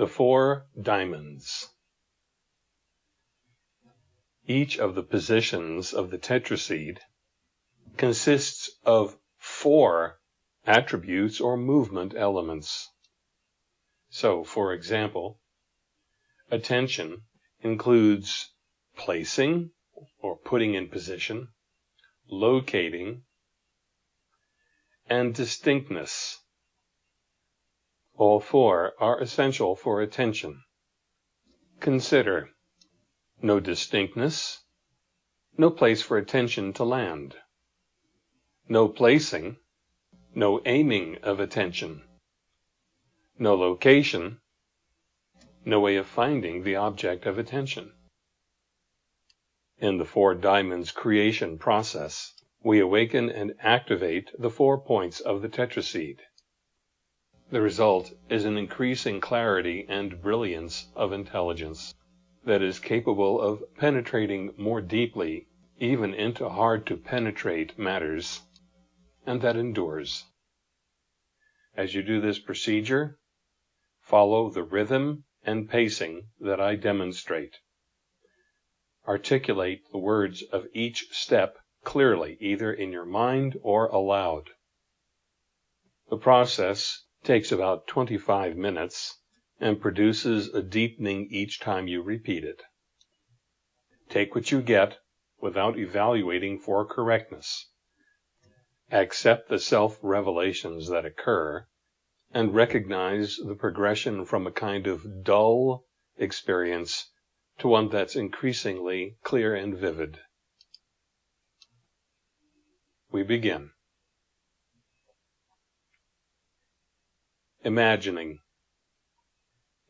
The Four Diamonds Each of the positions of the tetraseed consists of four attributes or movement elements. So, for example, attention includes placing or putting in position, locating, and distinctness. All four are essential for attention. Consider no distinctness, no place for attention to land, no placing, no aiming of attention, no location, no way of finding the object of attention. In the Four Diamonds creation process, we awaken and activate the four points of the tetraseed. The result is an increasing clarity and brilliance of intelligence that is capable of penetrating more deeply even into hard to penetrate matters, and that endures. As you do this procedure, follow the rhythm and pacing that I demonstrate. Articulate the words of each step clearly, either in your mind or aloud. The process takes about 25 minutes and produces a deepening each time you repeat it. Take what you get without evaluating for correctness. Accept the self-revelations that occur and recognize the progression from a kind of dull experience to one that's increasingly clear and vivid. We begin. Imagining.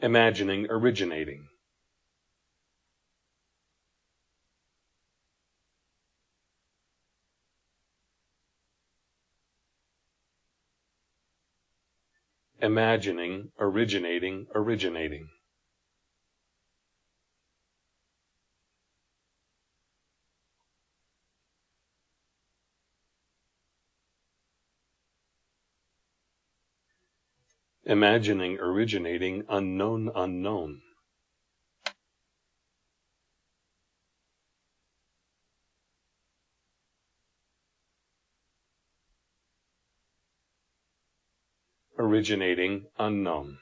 Imagining originating. Imagining, originating, originating. Imagining originating unknown unknown. Originating unknown.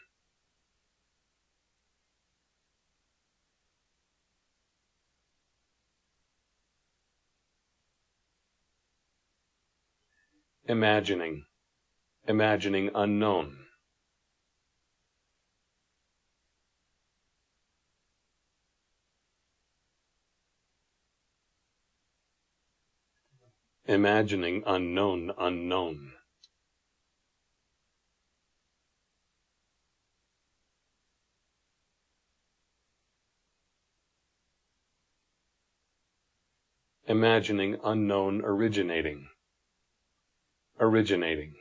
Imagining, imagining unknown. Imagining unknown unknown. Imagining unknown originating. Originating.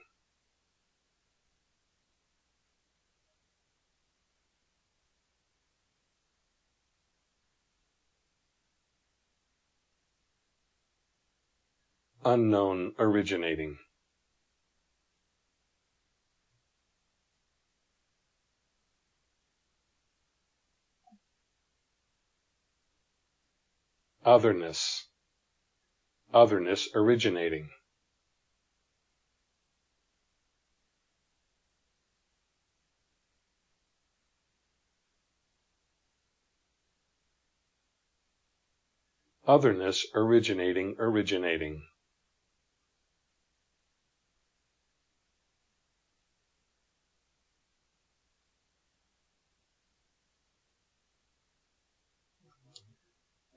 Unknown originating. Otherness. Otherness originating. Otherness originating originating.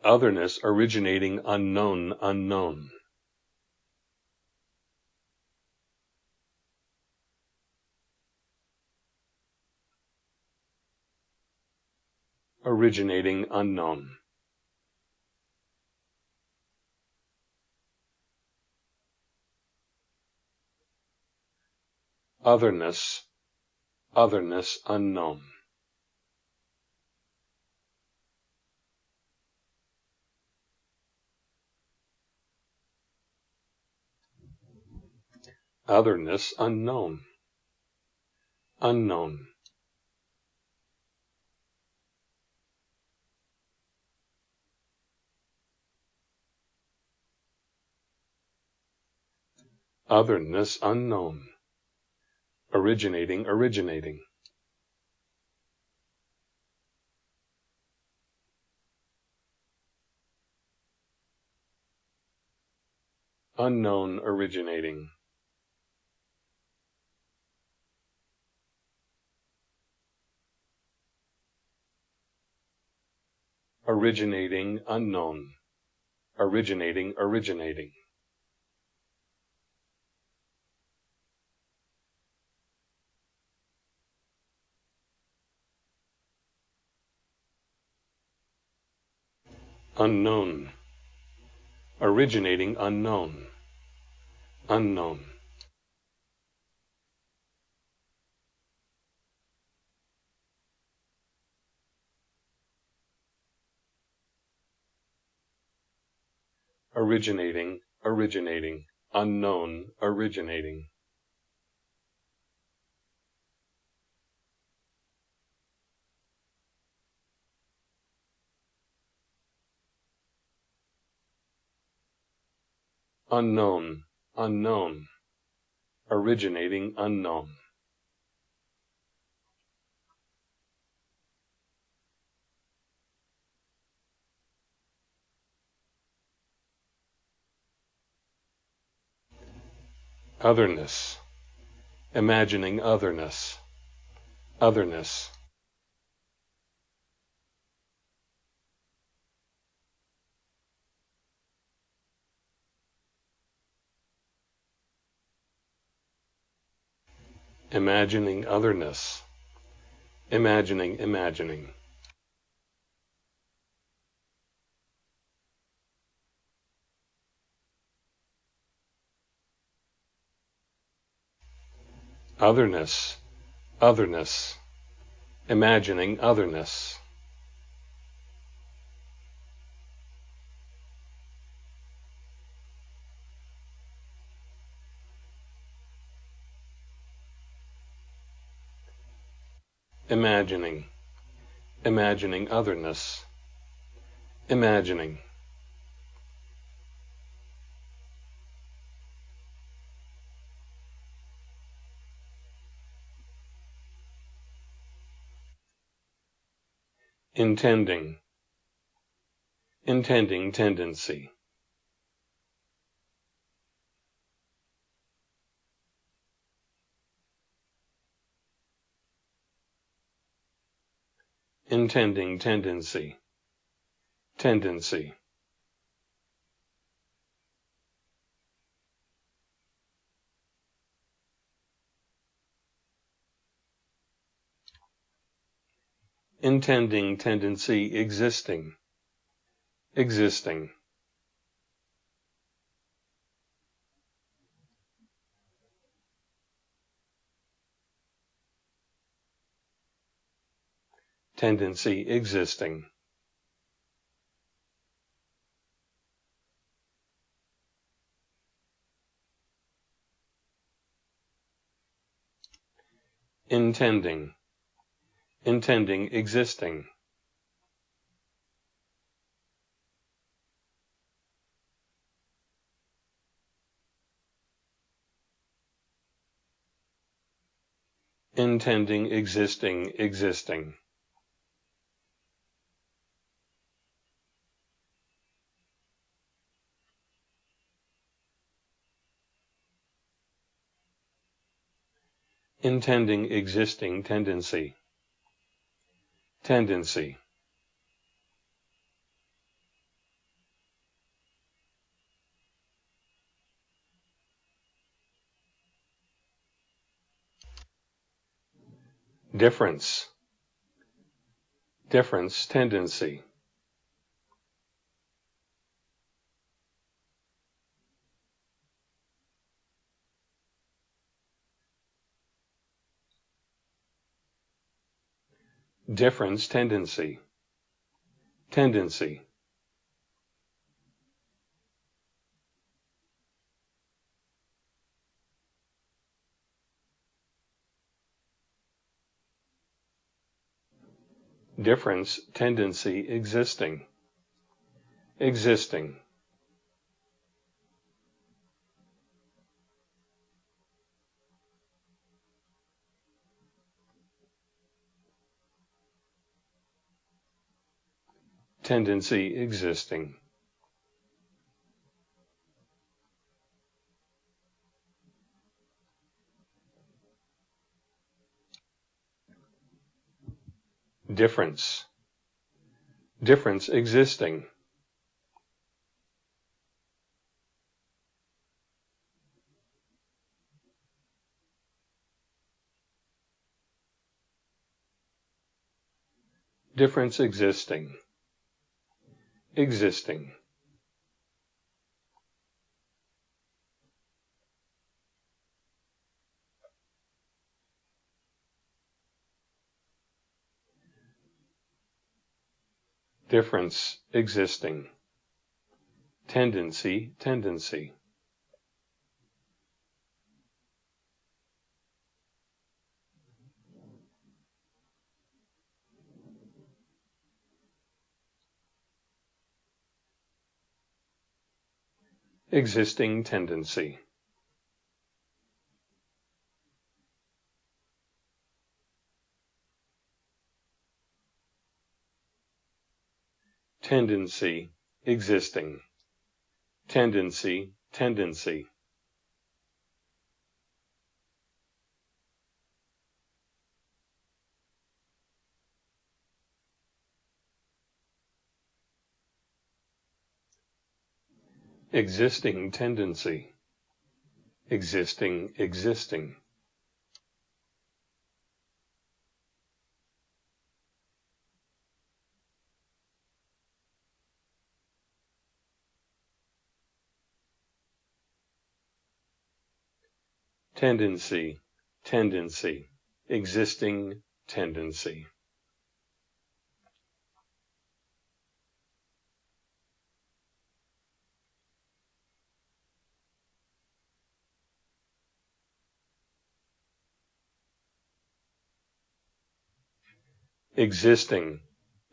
Otherness originating unknown unknown. Originating unknown. Otherness, otherness unknown. otherness unknown. Unknown. Otherness unknown. Originating, originating. Unknown originating. Originating unknown. Originating originating. Unknown. Originating unknown. Unknown. Originating, originating, unknown, originating. unknown, unknown, originating unknown. Otherness, imagining otherness, otherness. imagining otherness, imagining imagining. Otherness, otherness, imagining otherness. imagining, imagining otherness, imagining. Intending, intending tendency. intending tendency, tendency. Intending tendency existing, existing. tendency existing. Intending, intending existing. intending existing existing. intending existing tendency. Tendency. Difference. Difference tendency. Difference tendency. Tendency. Difference tendency existing. Existing tendency existing. Difference. Difference existing. Difference existing. Existing. difference existing, tendency, tendency. Existing tendency. tendency, existing, tendency, tendency. Existing tendency, existing, existing. tendency, tendency, existing tendency. Existing,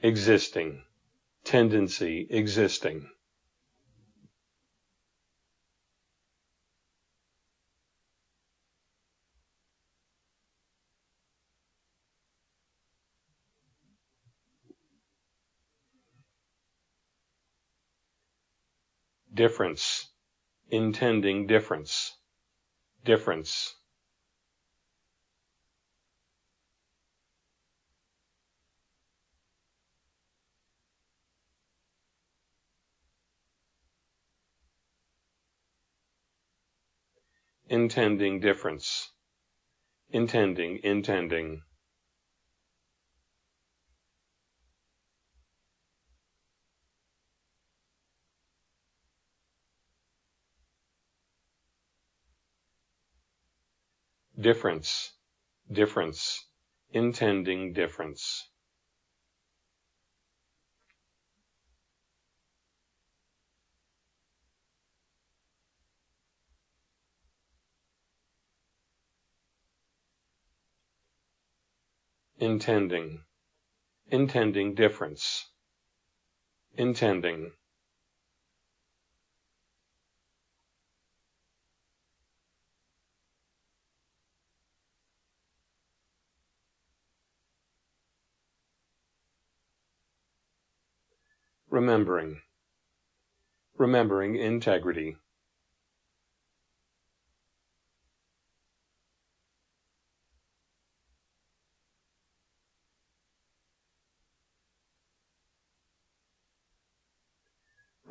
existing, tendency existing. difference, intending difference, difference. Intending difference, intending, intending. difference, difference, intending difference. Intending, intending difference, intending. remembering, remembering integrity.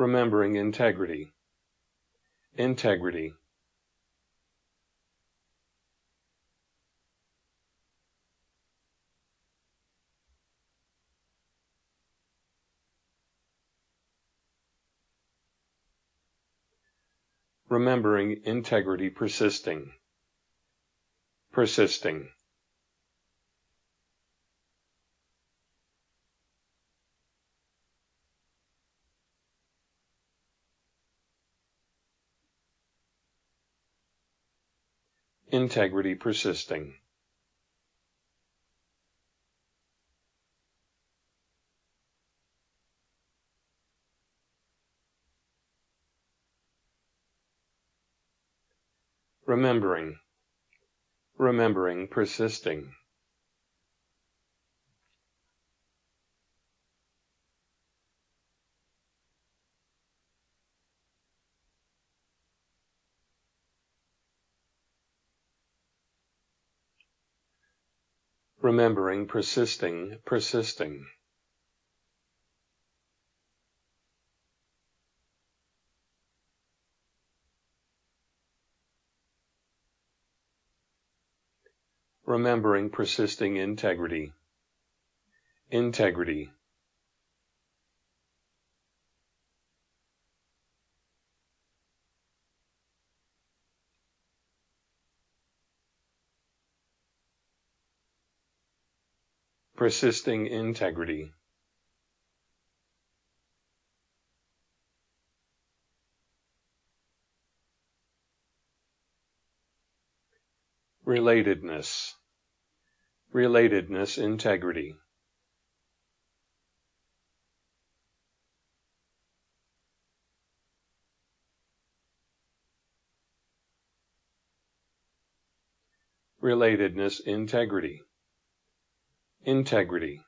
Remembering integrity, integrity. remembering integrity persisting. Persisting. Integrity persisting. remembering, remembering persisting. Remembering, persisting, persisting. Remembering persisting integrity. Integrity. Persisting integrity. Relatedness. Relatedness integrity. Relatedness integrity integrity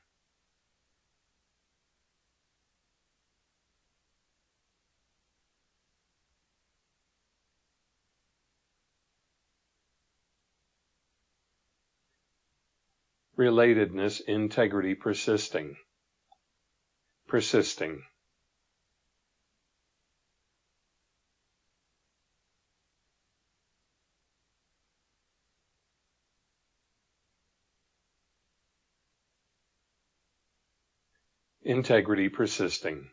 relatedness, integrity persisting, persisting. Integrity persisting.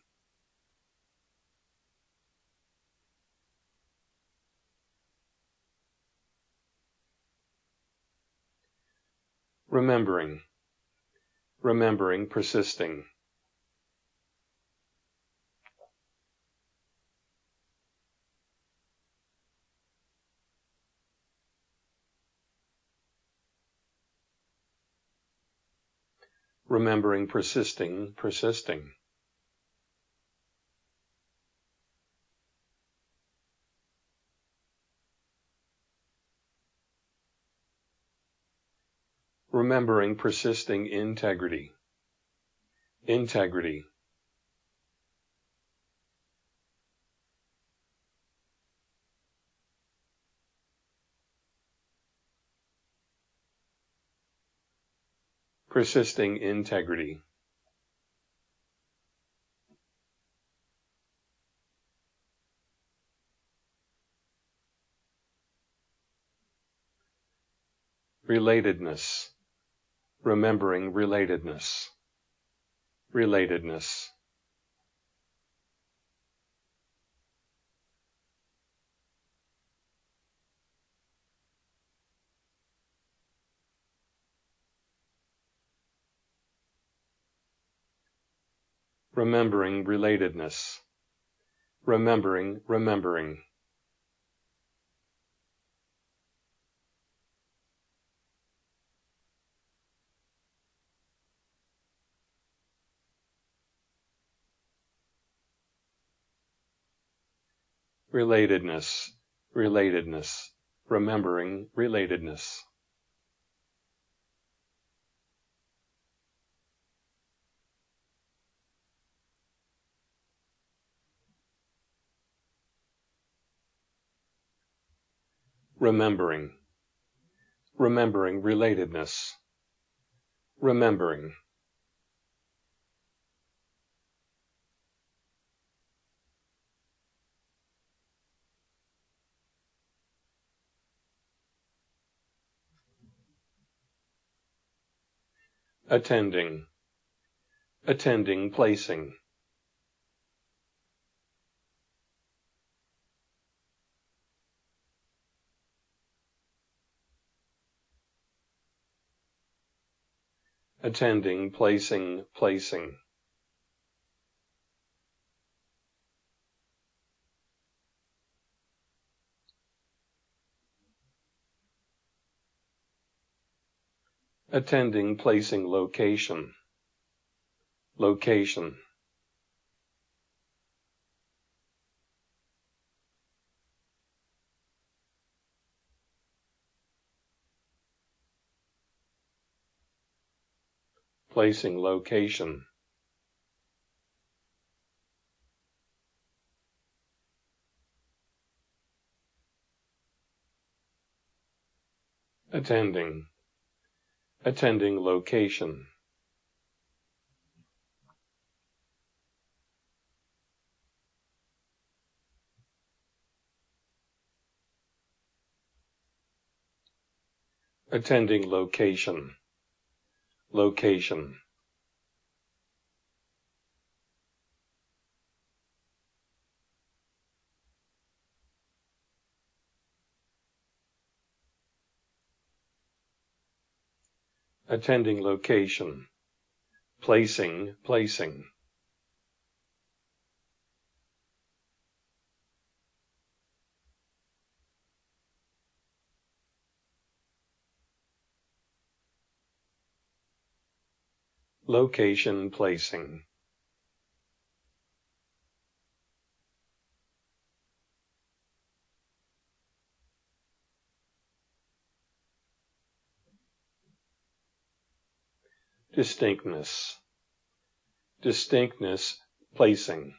Remembering, remembering persisting. Remembering, persisting, persisting. Remembering, persisting integrity. Integrity. Persisting integrity. Relatedness, remembering relatedness, relatedness. Remembering relatedness, remembering, remembering. Relatedness, relatedness, remembering relatedness. Remembering, remembering relatedness, remembering. attending, attending, placing. Attending, placing, placing. Attending, placing, location. Location. Placing location. Attending, attending location. attending location, location. attending location, placing, placing. Location placing. Distinctness. Distinctness placing.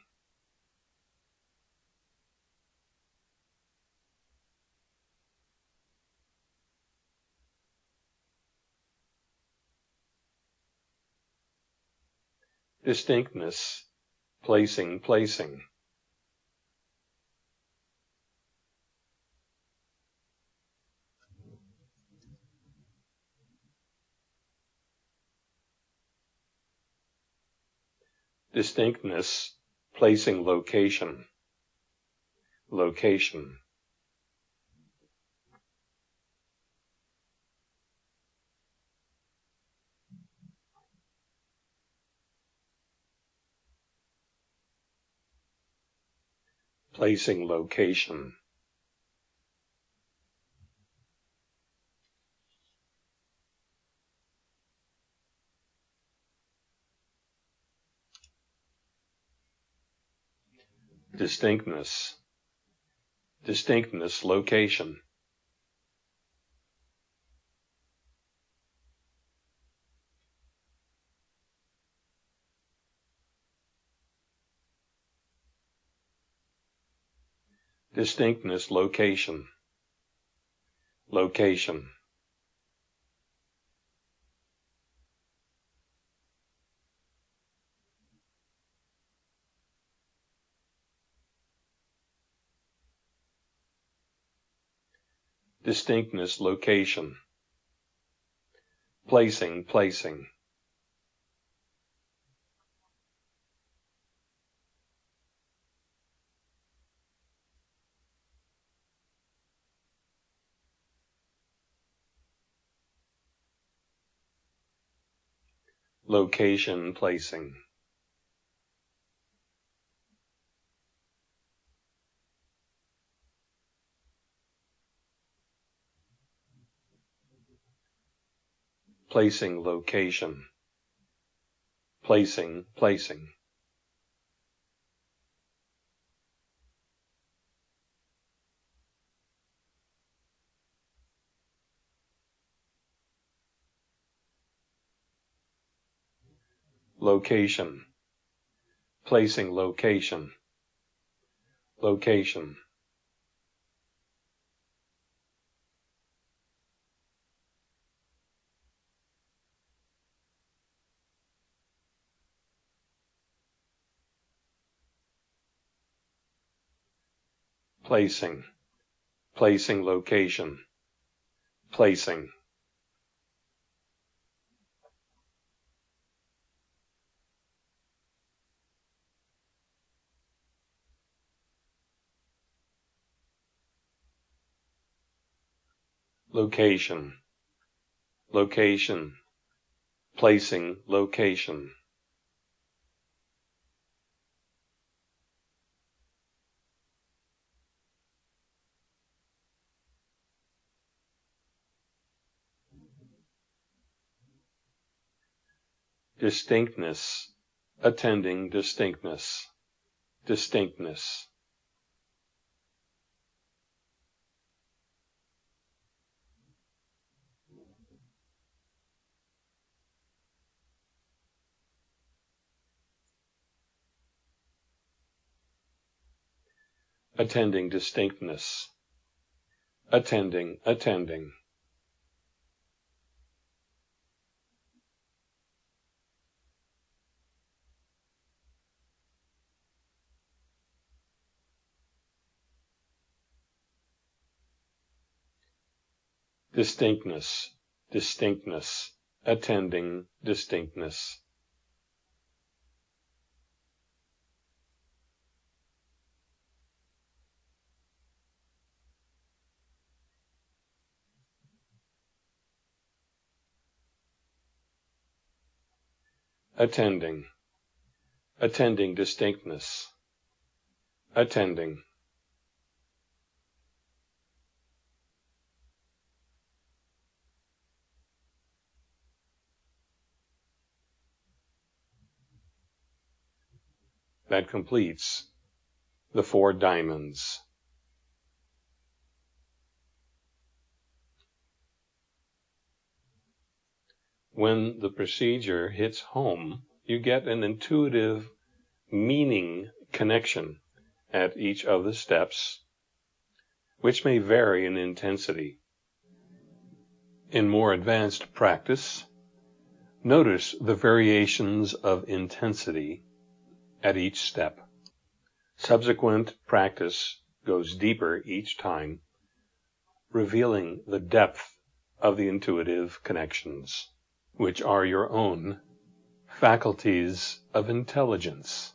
Distinctness, placing, placing. Distinctness, placing location, location. Placing location. Distinctness. Distinctness location. Distinctness location. Location. Distinctness location. Placing placing location placing. Placing location. Placing placing location, placing location, location. placing, placing location, placing. Location, location, placing location. Distinctness, attending distinctness, distinctness. attending distinctness, attending, attending. Distinctness, distinctness, attending distinctness. Attending, attending distinctness, attending. That completes the four diamonds. When the procedure hits home, you get an intuitive meaning connection at each of the steps, which may vary in intensity. In more advanced practice, notice the variations of intensity at each step. Subsequent practice goes deeper each time, revealing the depth of the intuitive connections which are your own faculties of intelligence.